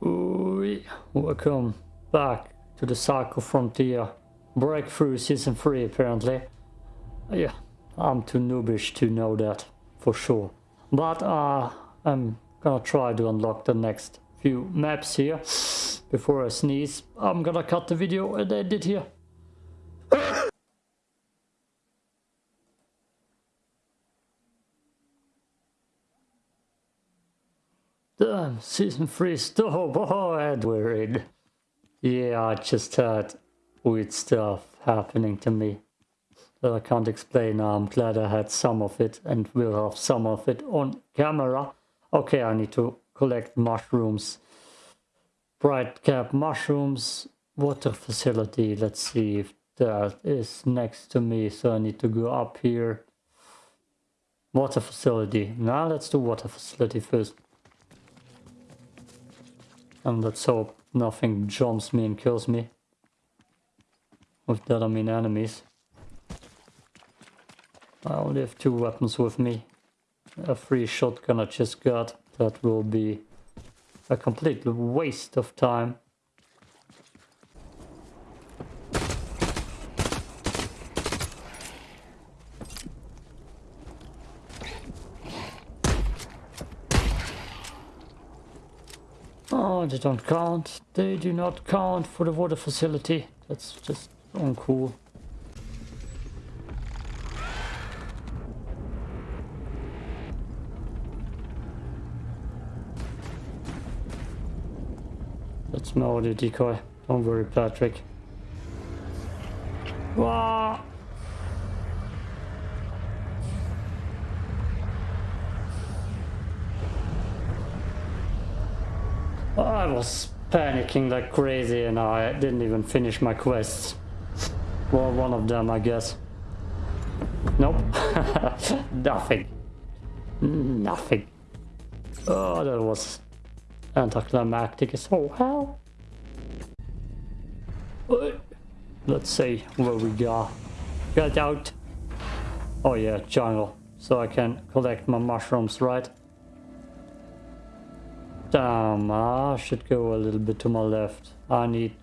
Welcome back to the Cycle Frontier. Breakthrough Season 3 apparently. Yeah, I'm too noobish to know that for sure. But uh, I'm gonna try to unlock the next few maps here. Before I sneeze, I'm gonna cut the video and edit here. Damn, season 3 stop. Oh, Edward. Yeah, I just had weird stuff happening to me that I can't explain. I'm glad I had some of it and will have some of it on camera. Okay, I need to collect mushrooms. Bright cap mushrooms. Water facility. Let's see if that is next to me. So I need to go up here. Water facility. Now let's do water facility first. And let's hope nothing jumps me and kills me. With that I mean enemies. I only have two weapons with me. A free shotgun I just got. That will be a complete waste of time. Oh, they don't count. They do not count for the water facility. That's just uncool. That's my audio decoy. Don't worry, Patrick. Wah! I was panicking like crazy and I didn't even finish my quests. Well, one of them, I guess. Nope. Nothing. Nothing. Oh, that was anticlimactic as all hell. Let's see where we go. Get out. Oh yeah, jungle. So I can collect my mushrooms, right? Damn, I should go a little bit to my left. I need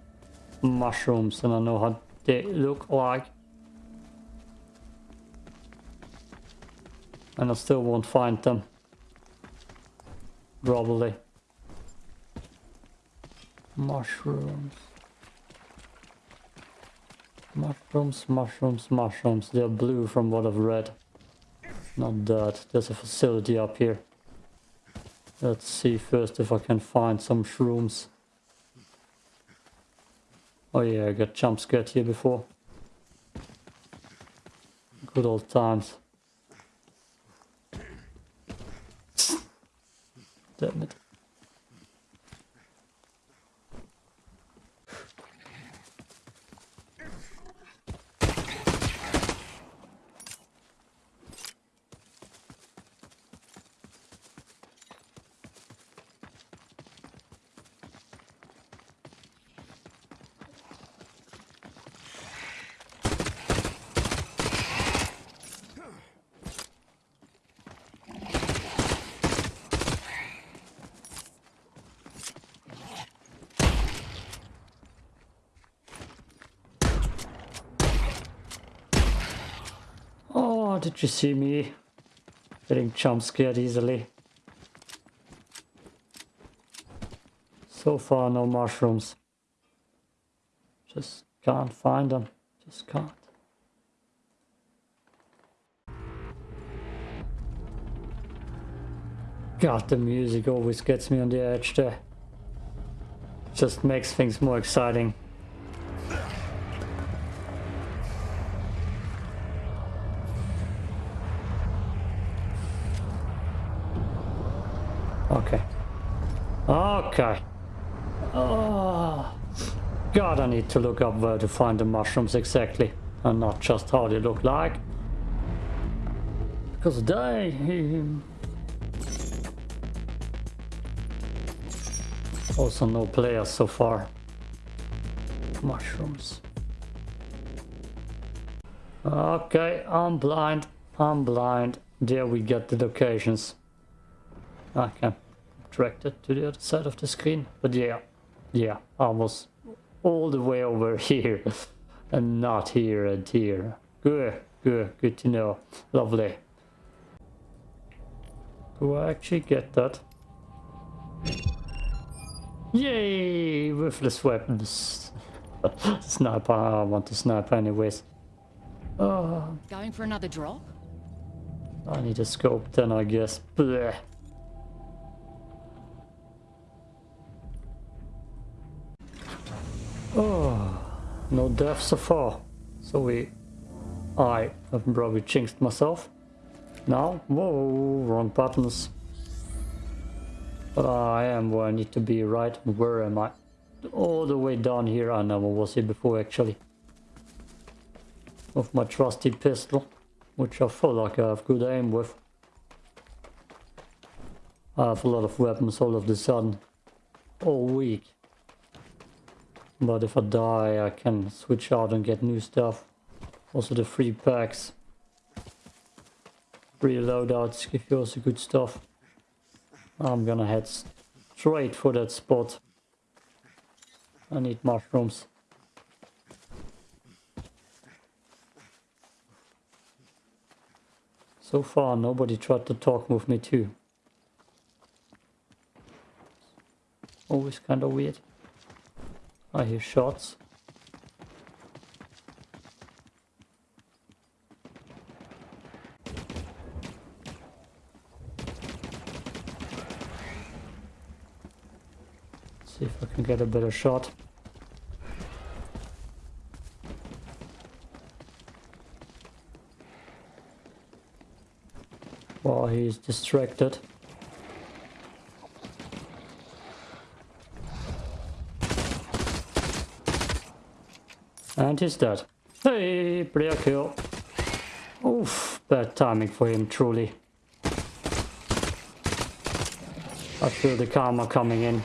mushrooms and I know how they look like. And I still won't find them. Probably. Mushrooms. Mushrooms, mushrooms, mushrooms. They're blue from what I've read. Not that. There's a facility up here. Let's see first if I can find some shrooms. Oh yeah, I got jump scared here before. Good old times. Damn it. Oh, did you see me getting jump scared easily? So far, no mushrooms. Just can't find them. Just can't. God, the music always gets me on the edge there. Just makes things more exciting. Okay. Oh. God, I need to look up where to find the mushrooms exactly. And not just how they look like. Because they... Hmm. Also no players so far. Mushrooms. Okay, I'm blind. I'm blind. There we get the locations. Okay. Directed to the other side of the screen. But yeah, yeah, almost all the way over here and not here and here. Good, good, good to know. Lovely. Do I actually get that? Yay! Worthless weapons. sniper, I want to snipe anyways. Oh, Going for another drop? I need a scope then I guess. Blech. Oh, no death so far. So we... I have probably jinxed myself. Now, whoa, wrong buttons. But I am where I need to be, right? Where am I? All the way down here. I never was here before actually. With my trusty pistol, which I feel like I have good aim with. I have a lot of weapons all of the sudden. All week. But if I die, I can switch out and get new stuff. Also the free packs. Free loadouts give you also good stuff. I'm gonna head straight for that spot. I need mushrooms. So far nobody tried to talk with me too. Always kinda weird. I hear shots. See if I can get a better shot. While he's distracted. And he's dead. Hey, player kill. Oof, bad timing for him, truly. I feel the karma coming in.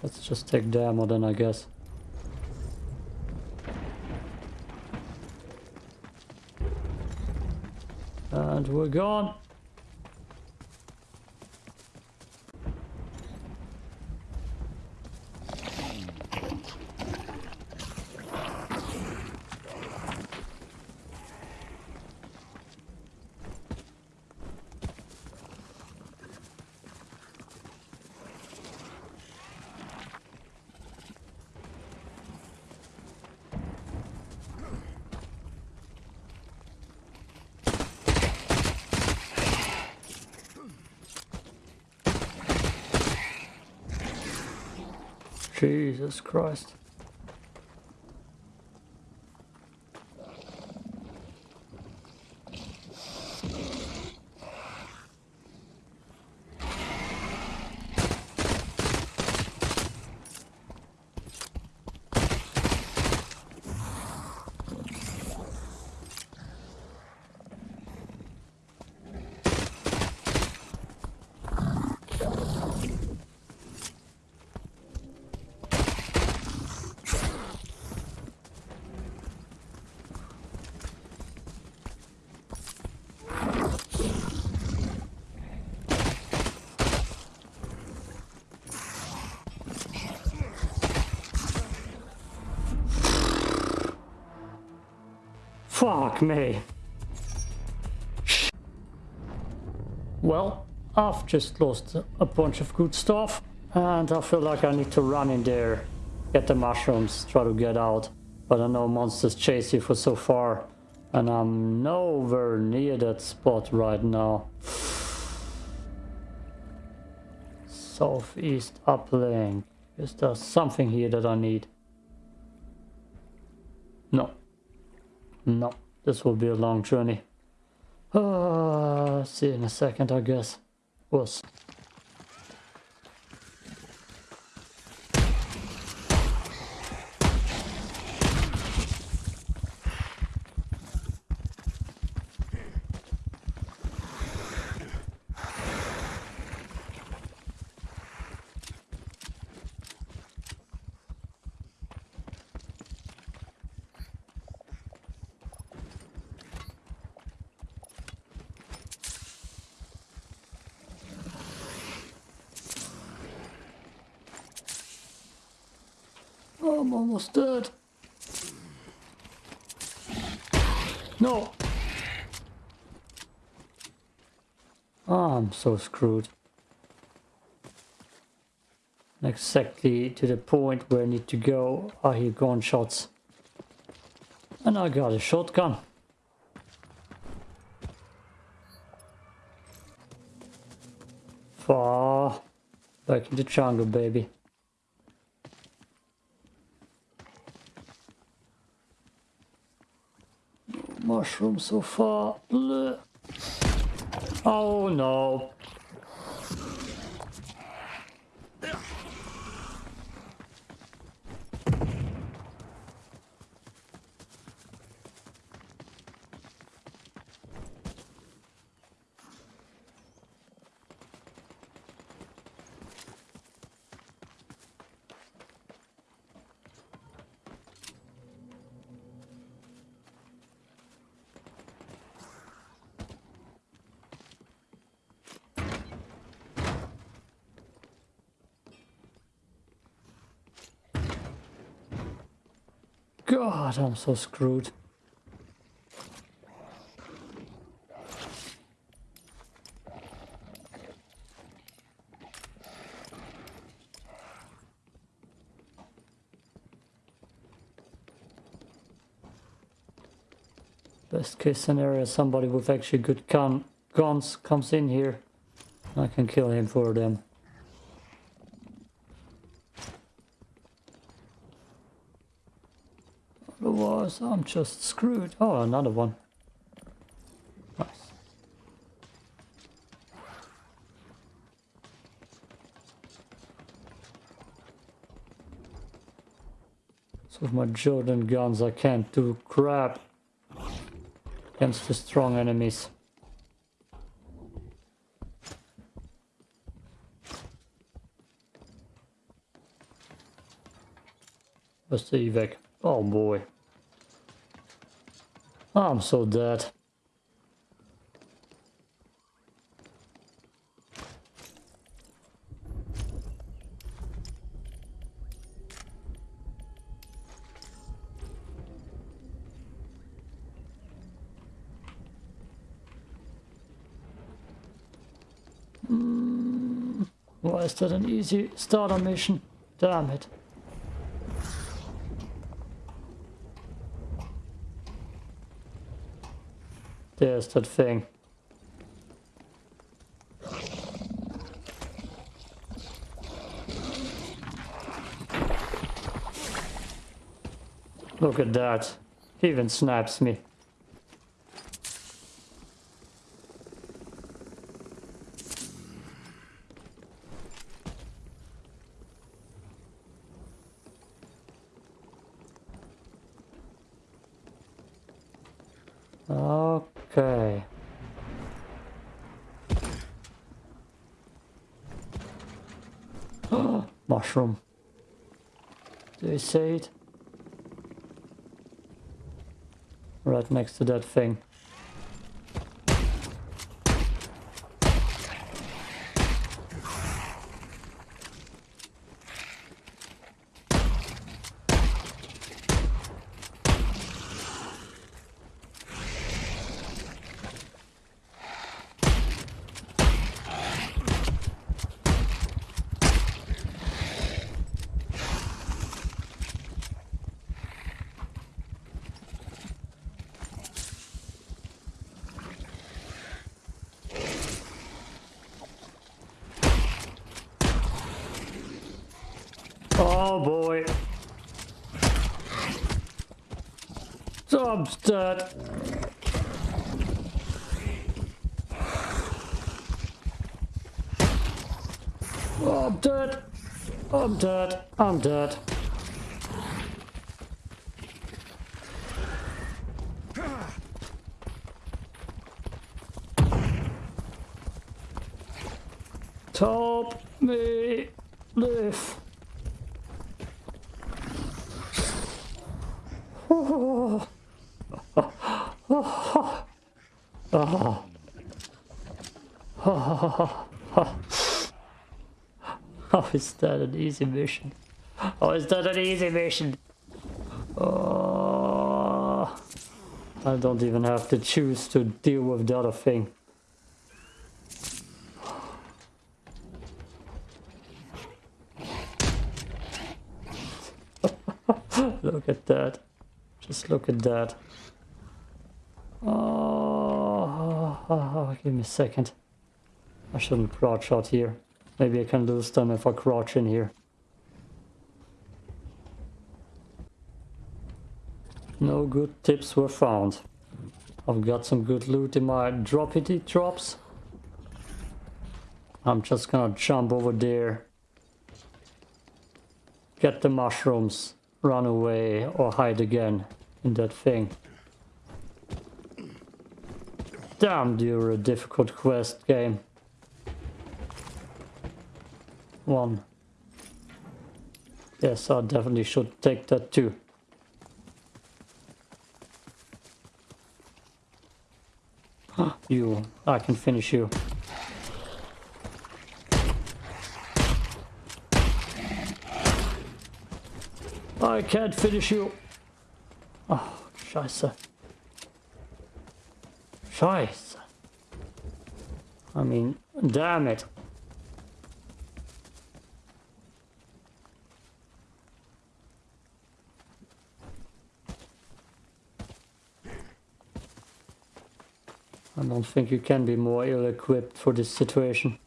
Let's just take ammo then, I guess. And we're gone. Jesus Christ. Fuck me. Well, I've just lost a bunch of good stuff and I feel like I need to run in there, get the mushrooms, try to get out. But I know monsters chase you for so far and I'm nowhere near that spot right now. Southeast uplink. Is there something here that I need? No. No. This will be a long journey. Uh, see you in a second, I guess. Was. I'm almost dead. No. Oh, I'm so screwed. Exactly to the point where I need to go. I hear gunshots. And I got a shotgun. Far back in the jungle, baby. Mushroom so far. Oh no. God, I'm so screwed. Best case scenario, somebody with actually good gun guns comes in here. I can kill him for them. Otherwise, I'm just screwed. Oh, another one. Nice. So with my Jordan guns, I can't do crap against the strong enemies. Where's the evac? Oh boy. I'm so dead. Mm, why is that an easy starter mission? Damn it. There's that thing. Look at that. He even snaps me. Okay. Mushroom. Do you see it? Right next to that thing. Oh boy. Tom's dead. Oh, I'm dead. I'm dead. I'm dead. Help me live. Oh. Oh. Oh. Oh. Oh. Oh, Oh, is that an easy mission? Oh, is that an easy mission? Oh, I don't even have to choose to deal with the other thing. look at that. Just look at that. Oh, oh, oh, give me a second. I shouldn't crouch out here. Maybe I can lose them if I crouch in here. No good tips were found. I've got some good loot in my droppity drops. I'm just gonna jump over there. Get the mushrooms, run away or hide again in that thing. Damn, you're a difficult quest game. One. Yes, I definitely should take that too. you, I can finish you. I can't finish you. Oh, scheiße. Scheiße. I mean, damn it. I don't think you can be more ill-equipped for this situation.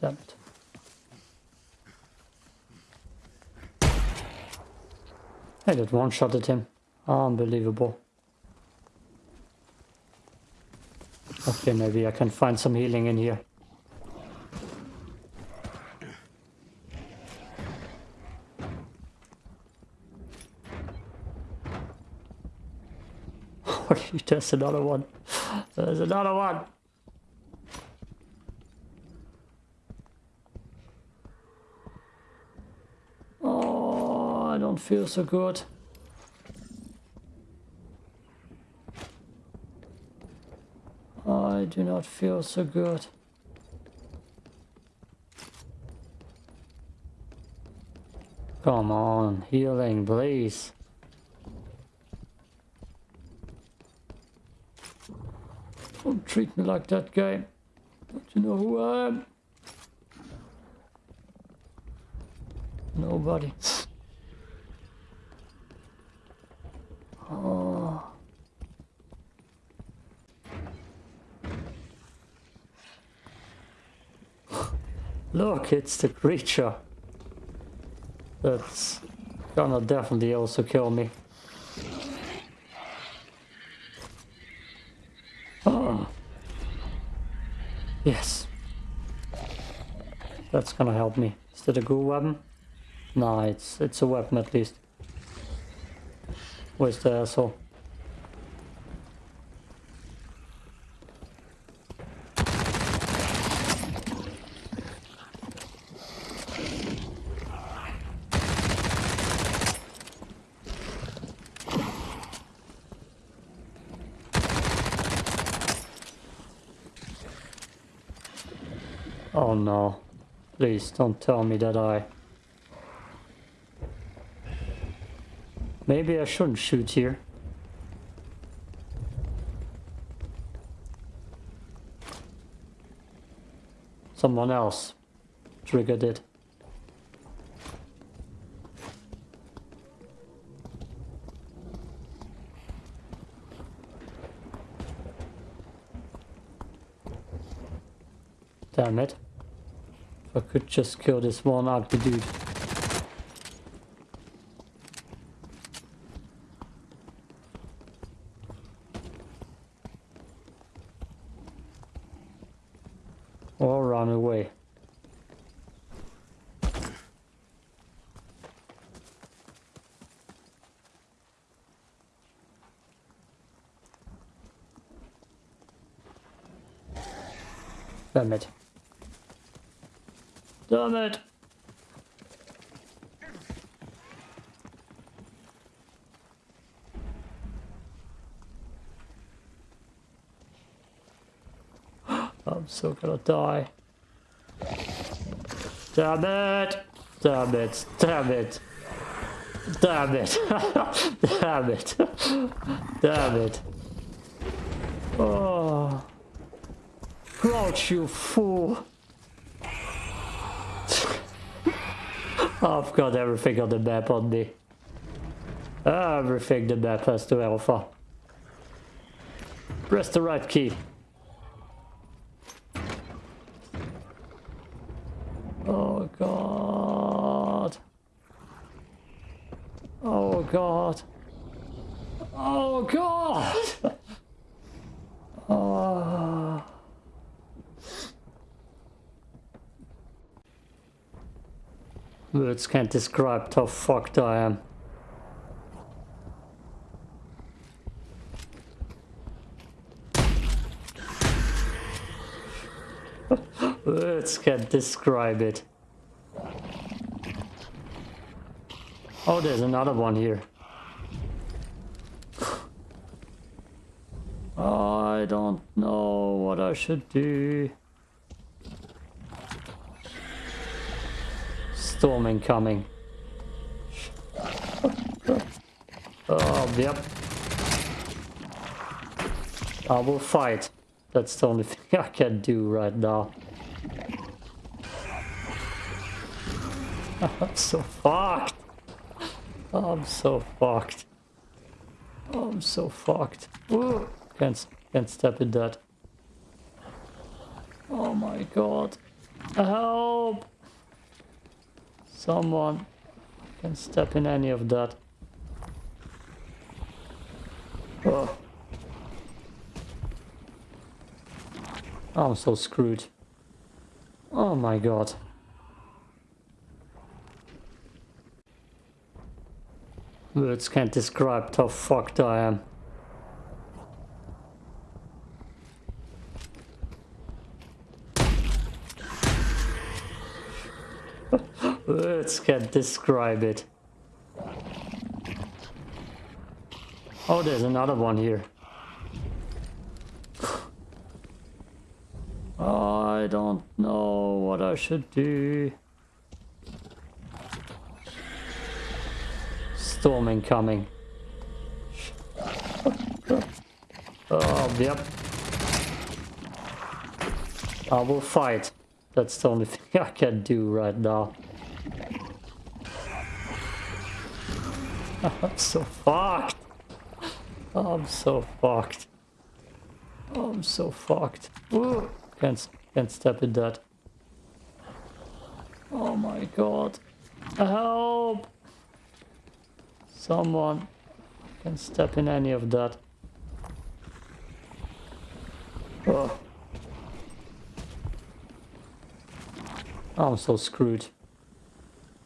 Damn it. I did one shot at him. Unbelievable. Okay, maybe I can find some healing in here. There's another one. There's another one. Oh, I don't feel so good. I do not feel so good. Come on, healing, please. Don't treat me like that guy. Don't you know who I am? Nobody. Look, it's the creature. That's gonna definitely also kill me. Oh. Yes. That's gonna help me. Is that a good weapon? Nah, it's it's a weapon at least. Where's the asshole? Please don't tell me that I... Maybe I shouldn't shoot here. Someone else triggered it. Damn it. If I could just kill this one ugly dude. Or run away. Damn it. Damn it! I'm so gonna die. Damn it! Damn it! Damn it! Damn it! Damn it! Damn it! Oh. Crouch, you fool! I've got everything on the map on me. Everything the map has to offer. Press the right key. Oh god. Oh god. Oh god. oh. Words can't describe how fucked I am. Words can't describe it. Oh, there's another one here. I don't know what I should do. Storm incoming. Oh, yep. I will fight. That's the only thing I can do right now. I'm so fucked. I'm so fucked. I'm so fucked. Ooh, can't can't step in that. Oh my god. Help! Someone can step in any of that. Oh. I'm so screwed. Oh my god. Words can't describe how fucked I am. Words can't describe it. Oh, there's another one here. I don't know what I should do. Storm incoming. Oh, yep. I will fight. That's the only thing I can do right now. I'm so fucked. I'm so fucked. I'm so fucked. Ooh, can't can't step in that. Oh my god. Help! Someone can step in any of that. Oh. I'm so screwed.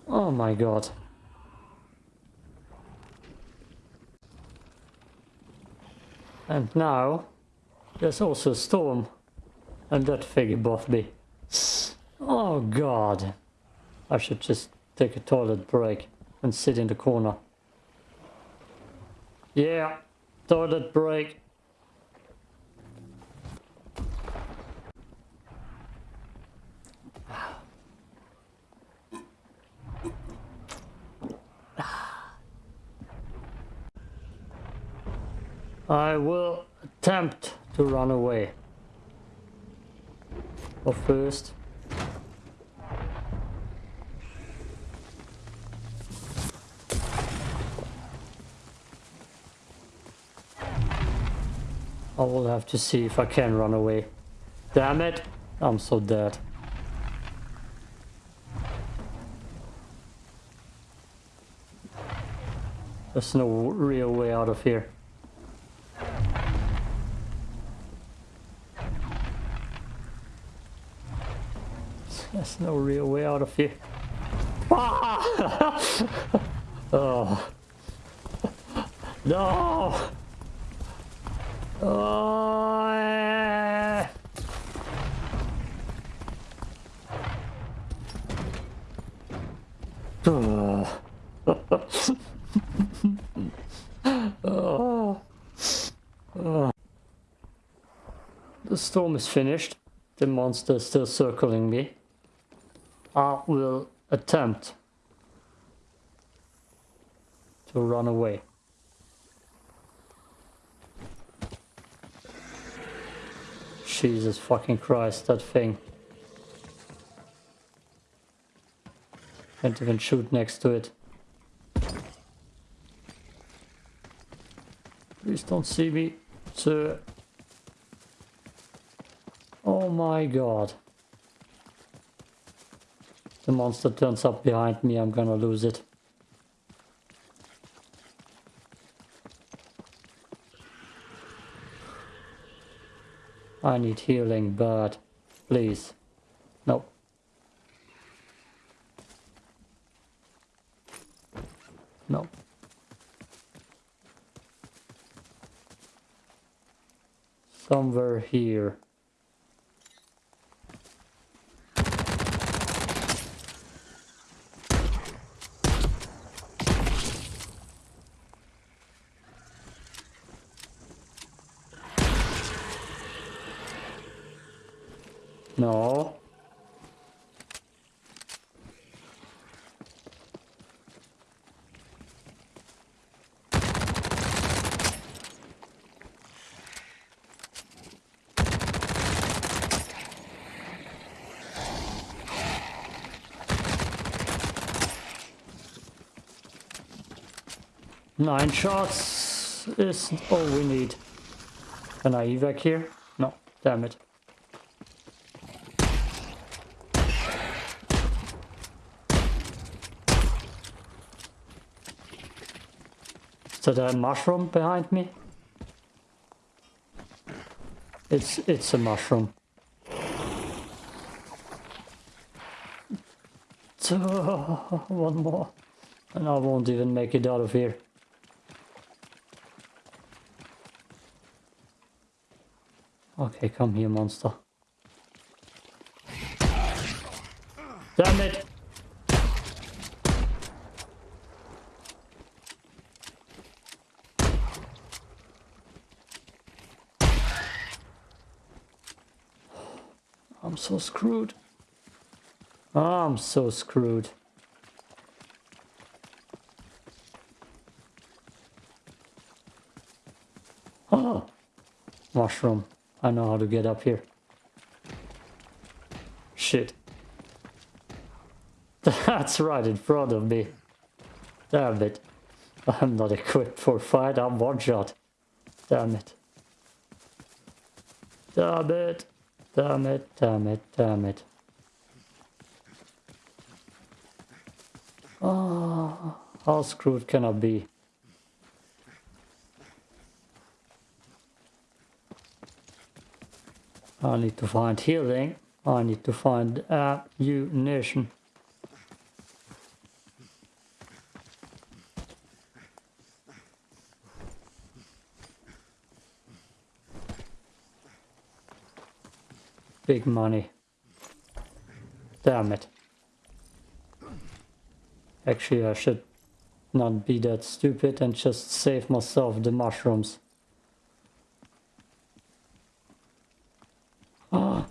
Oh my god. And now there's also a storm and that thing above me. Oh god. I should just take a toilet break and sit in the corner. Yeah, toilet break. I will attempt to run away. But first... I will have to see if I can run away. Damn it! I'm so dead. There's no real way out of here. There's no real way out of here. Ah! oh. No! Oh, oh. oh. Oh. The storm is finished. The monster is still circling me. I will attempt to run away. Jesus fucking Christ, that thing. Can't even shoot next to it. Please don't see me, sir. Oh my god. The monster turns up behind me, I'm gonna lose it. I need healing, but please. No. No. Somewhere here. No. Nine shots is all we need. Can I evac here? No, damn it. That a mushroom behind me? It's it's a mushroom. one more. And I won't even make it out of here. Okay, come here, monster. Damn it! I'm so screwed. I'm so screwed. Oh, mushroom. I know how to get up here. Shit. That's right in front of me. Damn it. I'm not equipped for fight, I'm one shot. Damn it. Damn it. Damn it, damn it, damn it. Oh, how screwed can I be? I need to find healing. I need to find ammunition. Big money. Damn it. Actually, I should not be that stupid and just save myself the mushrooms. Ah.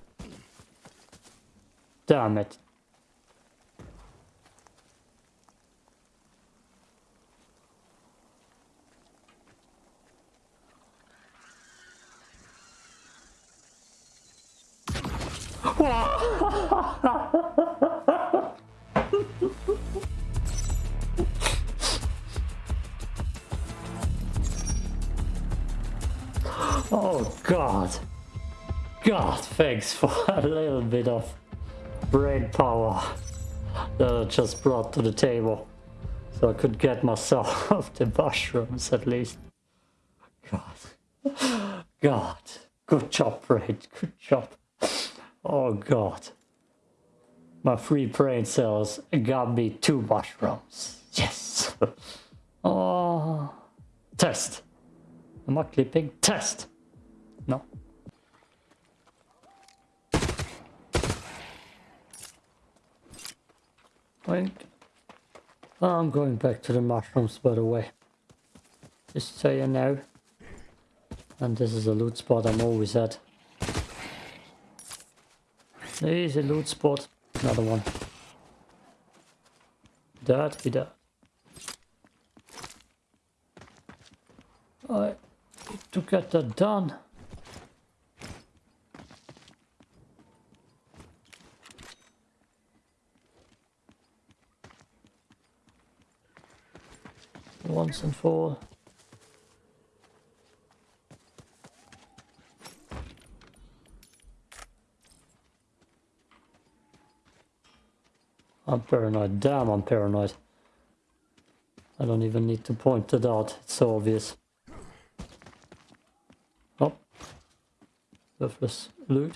Damn it. Thanks for a little bit of brain power that I just brought to the table. So I could get myself the mushrooms at least. God. God. Good job, brain. Good job. Oh God. My free brain cells got me two mushrooms. Yes. oh. Test. Am I clipping? Test. No. Wait. I'm going back to the mushrooms by the way. Just so you know. And this is a loot spot I'm always at. There's a loot spot. Another one. That be that. I to get that done. Once and for all. I'm paranoid. Damn, I'm paranoid. I don't even need to point it out. It's so obvious. Oh. Worthless loot.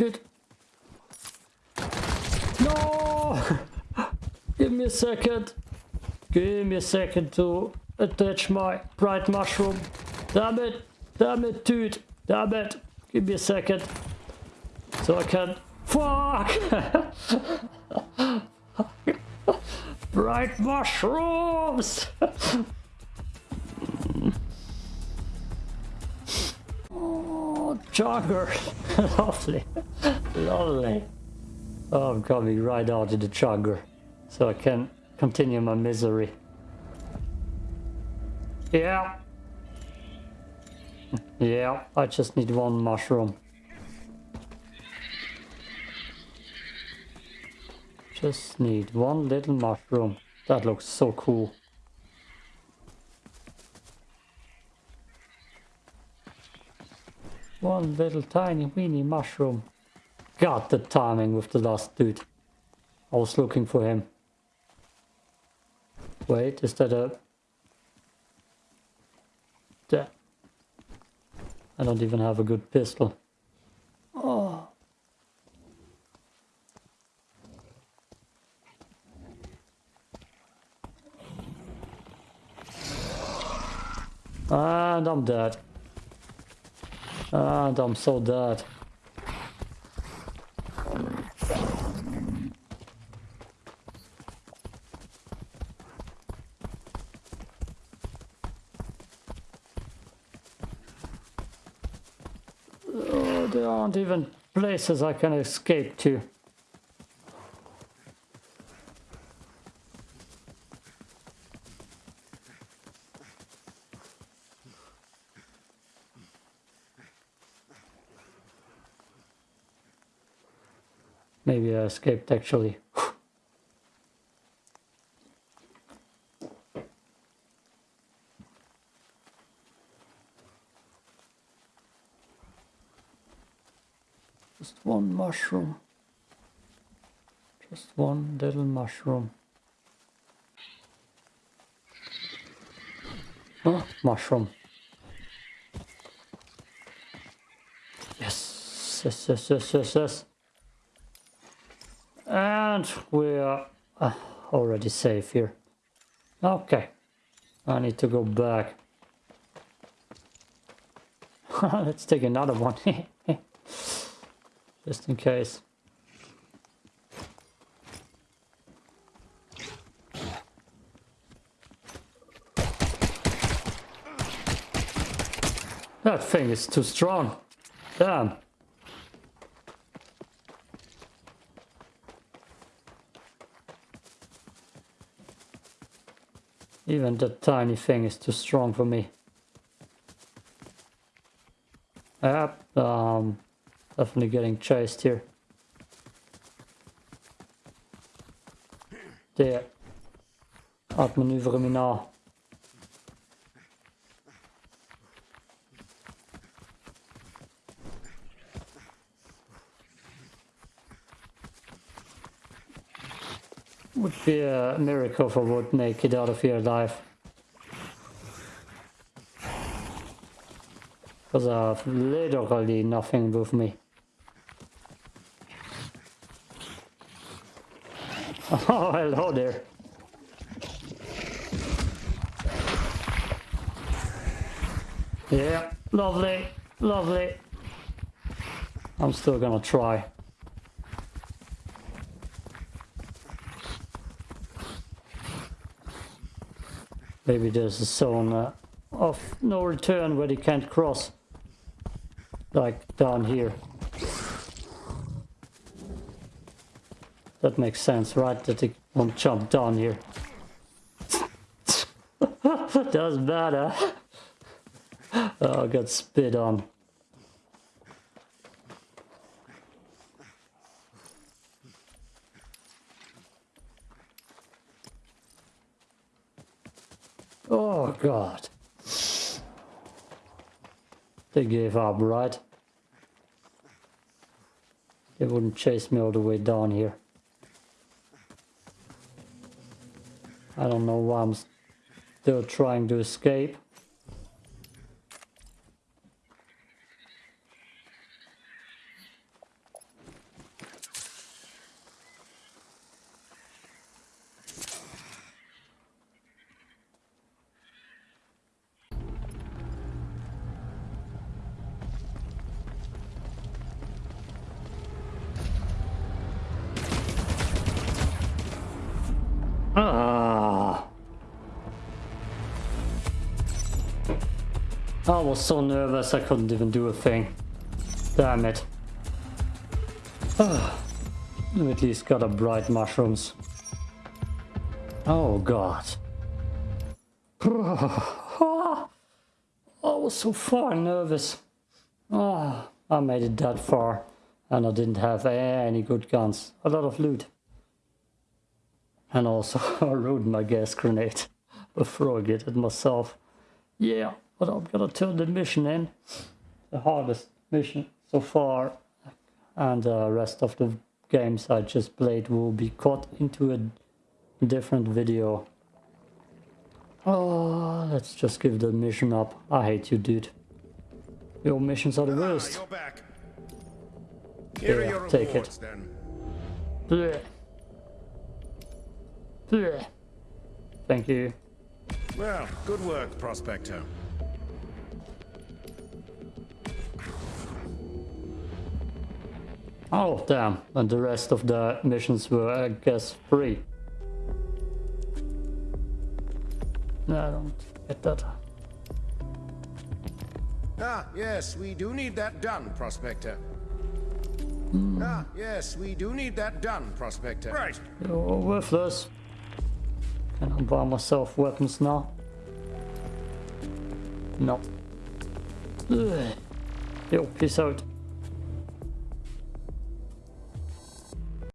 It. No! Give me a second. Give me a second to attach my bright mushroom. Damn it. Damn it, dude. Damn it. Give me a second. So I can... Fuck! bright mushrooms! jogger. Lovely. Lovely. Oh, I'm coming right out of the chugger. So I can continue my misery. Yeah. Yeah, I just need one mushroom. Just need one little mushroom. That looks so cool. One little tiny weeny mushroom. God, the timing with the last dude. I was looking for him. Wait, is that a... There. I don't even have a good pistol. Oh. And I'm dead. And I'm so dead. Oh, there aren't even places I can escape to. Maybe I escaped actually. Just one mushroom. Just one little mushroom. Oh, mushroom. Yes, yes, yes, yes, yes, yes. And we're uh, already safe here. Okay. I need to go back. Let's take another one. Just in case. That thing is too strong. Damn. Even that tiny thing is too strong for me. Yep, um, definitely getting chased here. Det outmaneuveren me now. Would be a miracle if I would make it out of here alive. Because I have literally nothing with me. Oh, hello there. Yeah, lovely, lovely. I'm still gonna try. Maybe there's a zone uh, of no return where they can't cross. Like down here. That makes sense, right? That they won't jump down here. Doesn't matter. Oh, I got spit on. Oh, God. They gave up, right? They wouldn't chase me all the way down here. I don't know why I'm still trying to escape. Was so nervous I couldn't even do a thing. Damn it. At least got a bright mushrooms. Oh god. I was so far nervous. Ah, I made it that far and I didn't have any good guns. A lot of loot. And also I ruined my gas grenade before I get it myself. Yeah, but I'm gonna turn the mission in. The hardest mission so far. And the rest of the games I just played will be cut into a different video. Oh, let's just give the mission up. I hate you, dude. Your missions are the Ah, worst. Here Yeah, are take it. then. Blech. Blech. Thank you. Well, good work, Prospector. Oh, damn. And the rest of the missions were, I guess, free. No, I don't get that. Ah, yes, we do need that done, Prospector. Hmm. Ah, yes, we do need that done, Prospector. Right. You're worthless. Can I buy myself weapons now? No. Ugh. Yo, peace out.